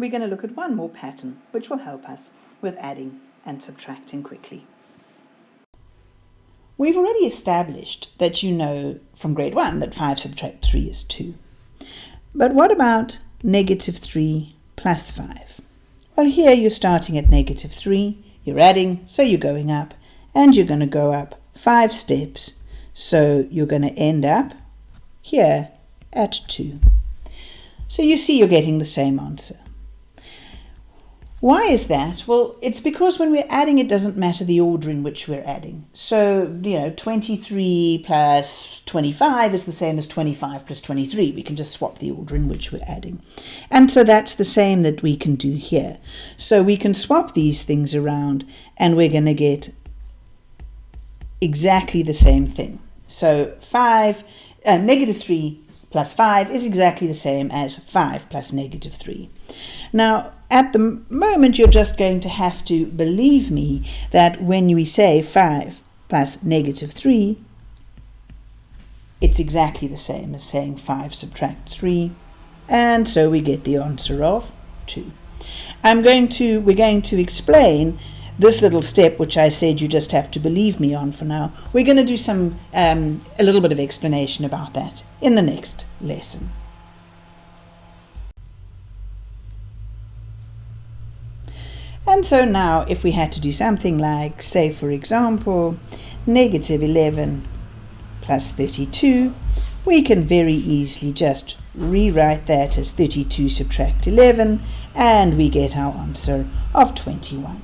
we're going to look at one more pattern which will help us with adding and subtracting quickly. We've already established that you know from grade 1 that 5 subtract 3 is 2. But what about negative 3 plus 5? Well, here you're starting at negative 3, you're adding, so you're going up, and you're going to go up 5 steps, so you're going to end up here at 2. So you see you're getting the same answer. Why is that? Well, it's because when we're adding, it doesn't matter the order in which we're adding. So, you know, 23 plus 25 is the same as 25 plus 23. We can just swap the order in which we're adding. And so that's the same that we can do here. So we can swap these things around and we're going to get exactly the same thing. So 5, uh, negative 3 plus 5 is exactly the same as 5 plus negative 3. Now, at the moment, you're just going to have to believe me that when we say 5 plus negative 3, it's exactly the same as saying 5 subtract 3, and so we get the answer of 2. I'm going to, we're going to explain this little step, which I said you just have to believe me on for now. We're going to do some, um, a little bit of explanation about that in the next lesson. And so now if we had to do something like, say for example, negative 11 plus 32, we can very easily just rewrite that as 32 subtract 11 and we get our answer of 21.